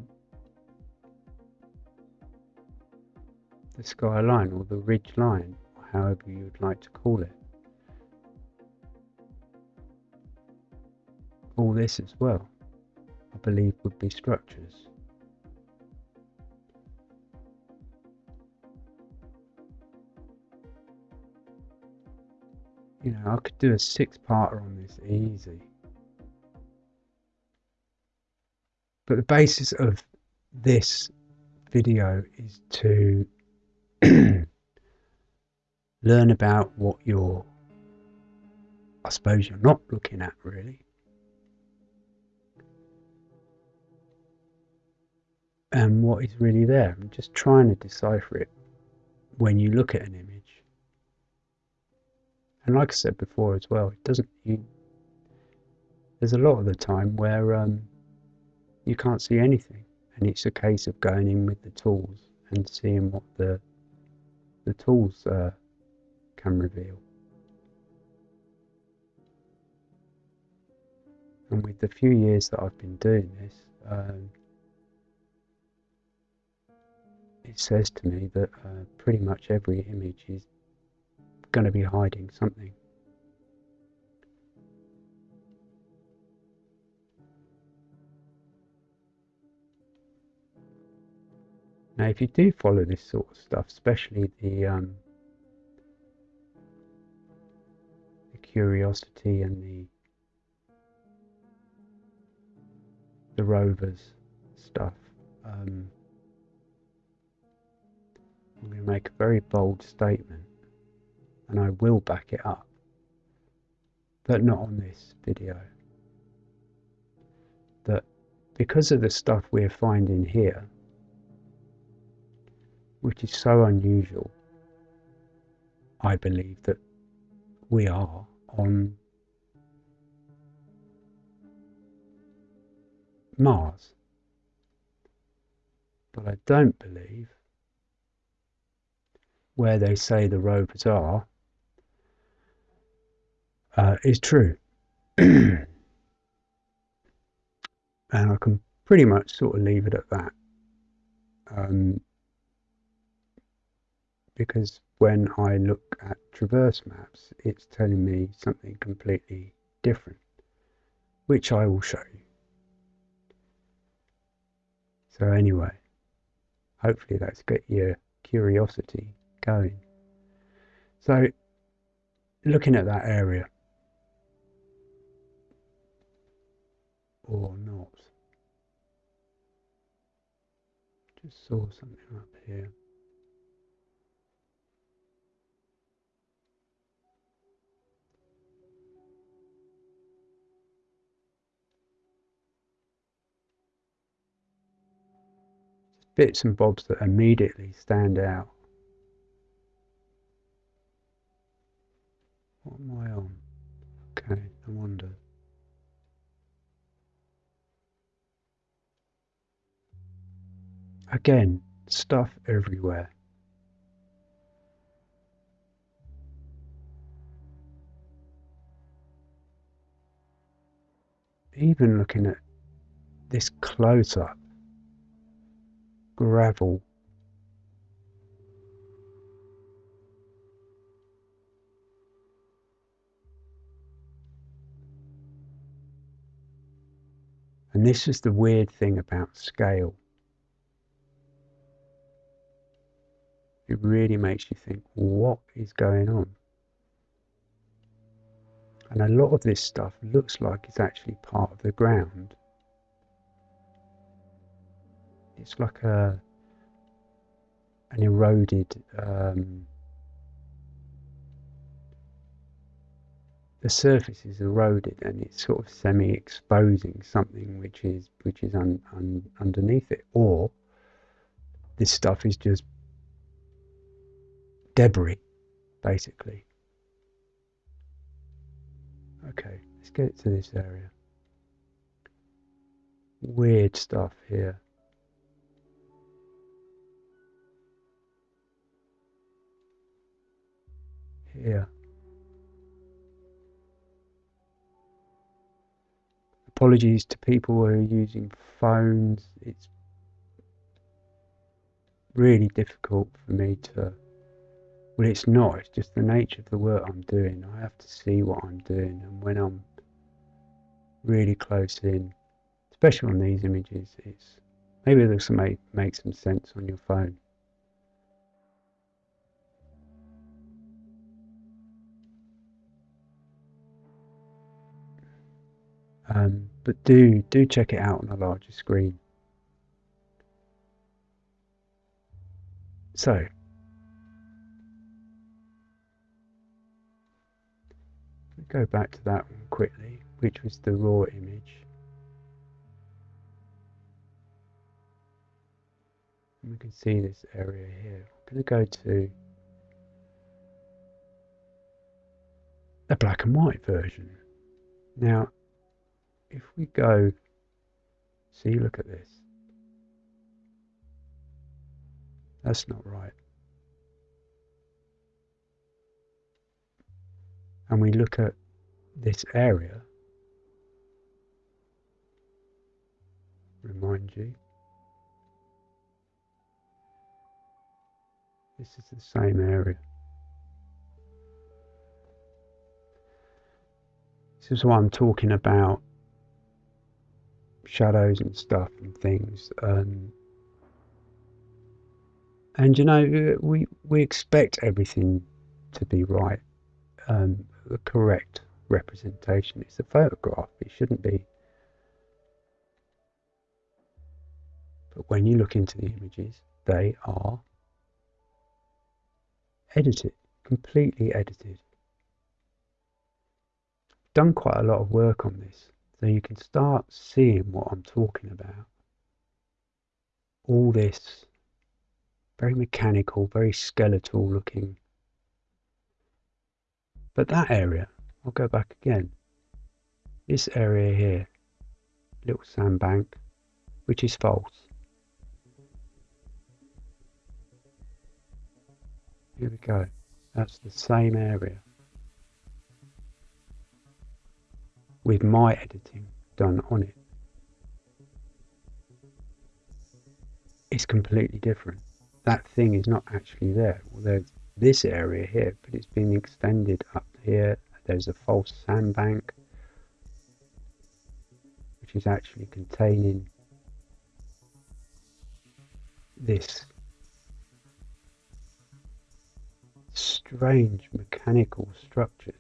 the skyline or the ridge line, or however you would like to call it. All this as well, I believe, would be structures. You know, I could do a six-parter on this easy. But the basis of this video is to learn about what you're, I suppose you're not looking at really. And what is really there. I'm just trying to decipher it when you look at an image. And like I said before as well, it doesn't. You, there's a lot of the time where um, you can't see anything, and it's a case of going in with the tools and seeing what the the tools uh, can reveal. And with the few years that I've been doing this, um, it says to me that uh, pretty much every image is going to be hiding something. Now, if you do follow this sort of stuff, especially the, um, the curiosity and the the rovers stuff, um, I'm going to make a very bold statement and I will back it up, but not on this video. That because of the stuff we're finding here which is so unusual, I believe that we are on Mars. But I don't believe where they say the rovers are uh, is true. and I can pretty much sort of leave it at that. Um, because when I look at traverse maps, it's telling me something completely different, which I will show you. So anyway, hopefully that's got your curiosity going. So looking at that area, or not, just saw something up here. bits and bobs that immediately stand out. What am I on? Okay, I wonder. Again, stuff everywhere. Even looking at this close up, gravel And this is the weird thing about scale. It really makes you think, what is going on? And a lot of this stuff looks like it's actually part of the ground. it's like a an eroded um, the surface is eroded and it's sort of semi-exposing something which is which is un, un, underneath it or this stuff is just debris basically okay let's get to this area weird stuff here here. Apologies to people who are using phones. It's really difficult for me to. Well, it's not. It's just the nature of the work I'm doing. I have to see what I'm doing, and when I'm really close in, especially on these images, it's maybe this will make make some sense on your phone. Um, but do do check it out on a larger screen. So go back to that one quickly, which was the raw image. And we can see this area here. I'm going to go to a black and white version. Now, if we go, see, look at this. That's not right. And we look at this area, remind you, this is the same area. This is what I'm talking about shadows and stuff and things. Um, And you know, we we expect everything to be right, um, the correct representation. It's a photograph. It shouldn't be. But when you look into the images, they are edited, completely edited. Done quite a lot of work on this, so you can start seeing what I'm talking about. All this very mechanical, very skeletal looking. But that area, I'll go back again. This area here, little sandbank, which is false. Here we go. That's the same area. With my editing done on it. It's completely different that thing is not actually there. Well, there's this area here, but it's been extended up here. There's a false sandbank, which is actually containing this strange mechanical structures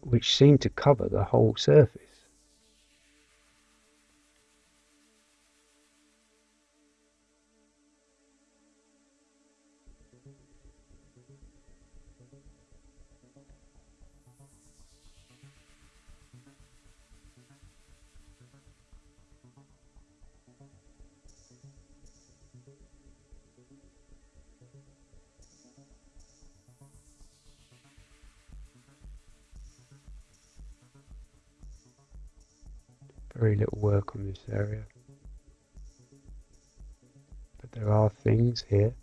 which seem to cover the whole surface. Very little work on this area. But there are things here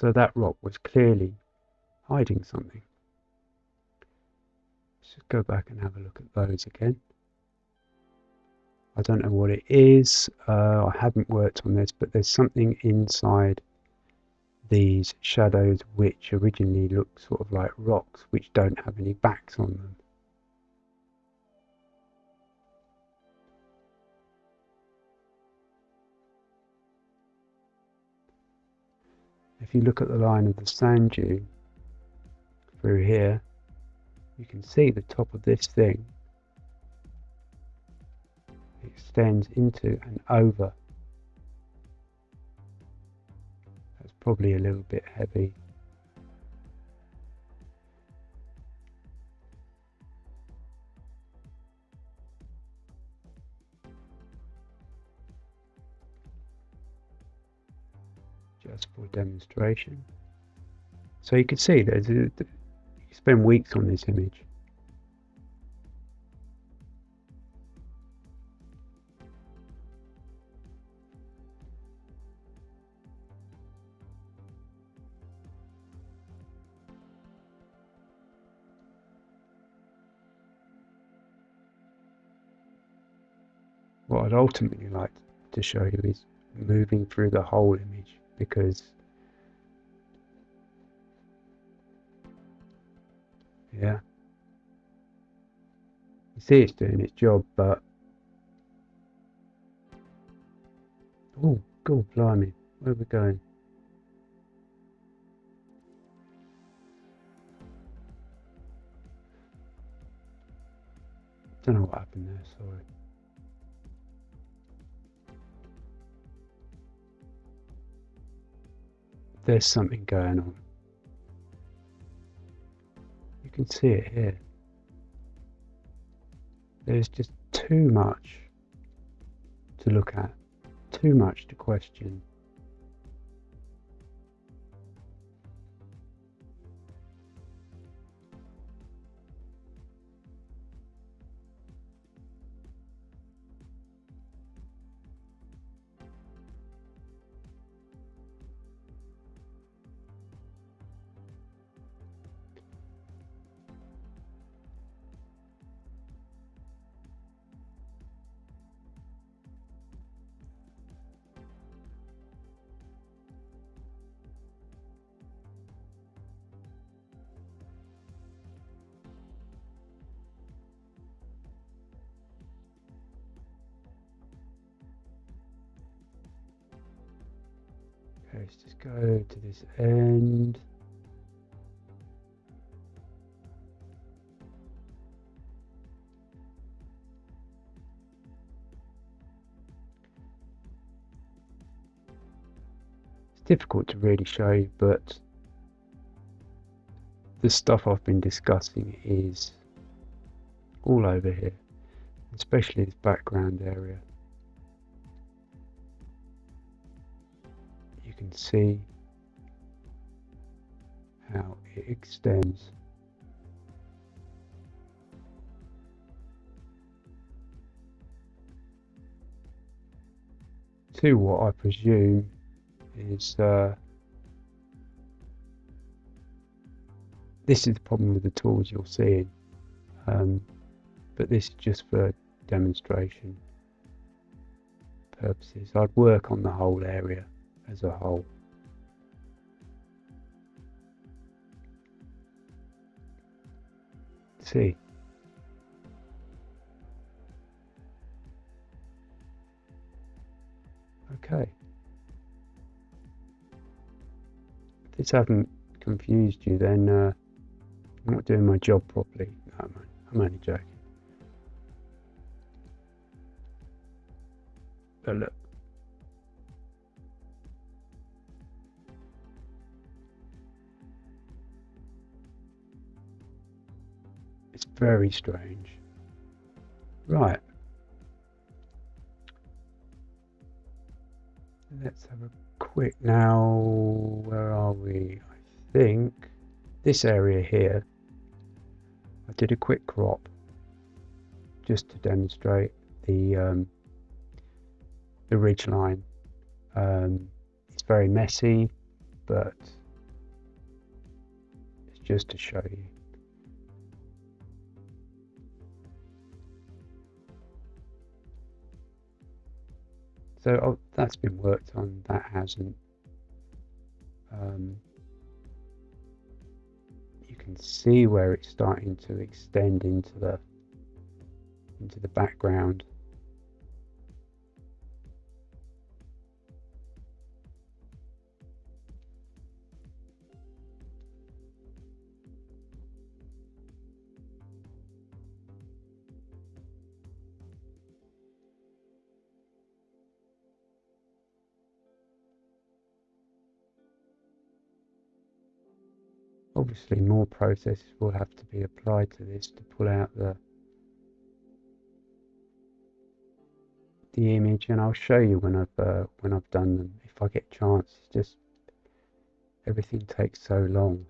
So that rock was clearly hiding something. Let's just go back and have a look at those again. I don't know what it is. Uh, I haven't worked on this, but there's something inside these shadows which originally look sort of like rocks which don't have any backs on them. If you look at the line of the sand dune through here, you can see the top of this thing extends into and over. That's probably a little bit heavy. Just for demonstration. So you can see a, you spend weeks on this image. What I'd ultimately like to show you is moving through the whole image because yeah. You see it's doing its job but oh god blimey where are we going? Don't know what happened there sorry there's something going on. You can see it here. There's just too much to look at, too much to question. This end. It's difficult to really show you, but the stuff I've been discussing is all over here, especially this background area. You can see how it extends. To what I presume is uh, this is the problem with the tools you're seeing um, but this is just for demonstration purposes I'd work on the whole area as a whole see okay if this hasn't confused you then uh, I'm not doing my job properly. No, I'm, I'm only joking. But look. Very strange. Right. Let's have a quick now. Where are we? I think this area here I did a quick crop just to demonstrate the um, the ridge line. Um, it's very messy, but it's just to show you. So oh, that's been worked on, that hasn't. Um, you can see where it's starting to extend into the into the background obviously more processes will have to be applied to this to pull out the the image. And I'll show you when I've uh, when I've done them. If I get a chance it's just everything takes so long.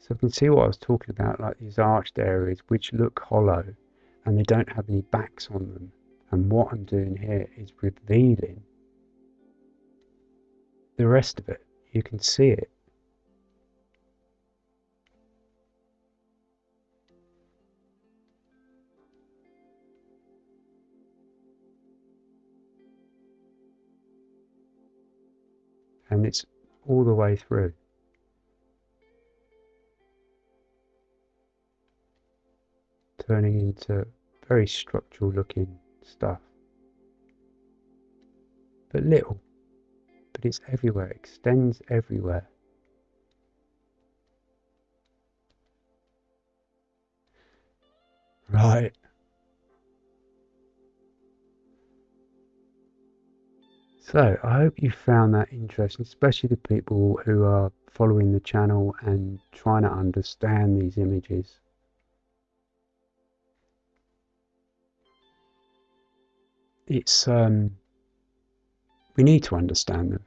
So we can see what I was talking about, like these arched areas which look hollow and they don't have any backs on them. And what I'm doing here is revealing the rest of it. You can see it. And it's all the way through. Turning into very structural looking stuff. But little, but it's everywhere, it extends everywhere. Right. So I hope you found that interesting, especially the people who are following the channel and trying to understand these images. It's um, we need to understand them.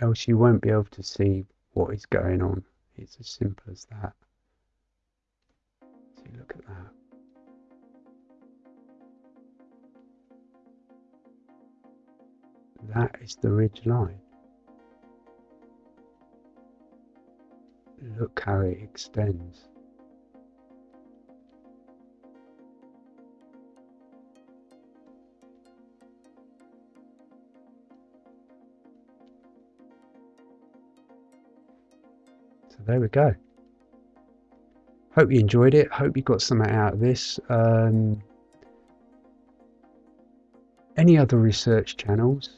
Else you won't be able to see what is going on. It's as simple as that. So look at that. That is the ridge line. Look how it extends There we go. Hope you enjoyed it. Hope you got something out of this. Um, any other research channels,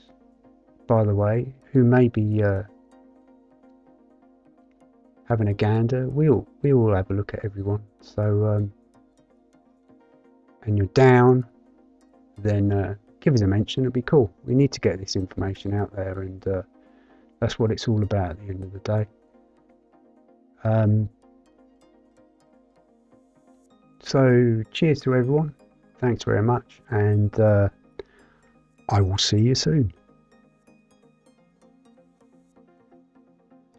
by the way, who may be uh, having a gander, we'll we all have a look at everyone. So, um, and you're down, then uh, give us a mention. It'd be cool. We need to get this information out there, and uh, that's what it's all about at the end of the day. Um, so, cheers to everyone. Thanks very much, and uh, I will see you soon.